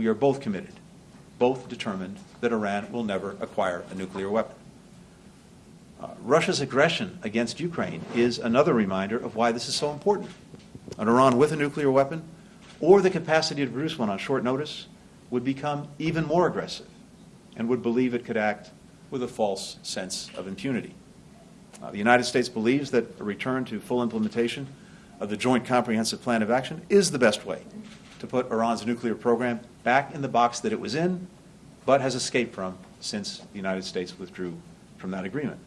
we are both committed, both determined that Iran will never acquire a nuclear weapon. Uh, Russia's aggression against Ukraine is another reminder of why this is so important. An Iran with a nuclear weapon or the capacity to produce one on short notice would become even more aggressive and would believe it could act with a false sense of impunity. Uh, the United States believes that a return to full implementation of the Joint Comprehensive Plan of Action is the best way to put Iran's nuclear program back in the box that it was in, but has escaped from since the United States withdrew from that agreement.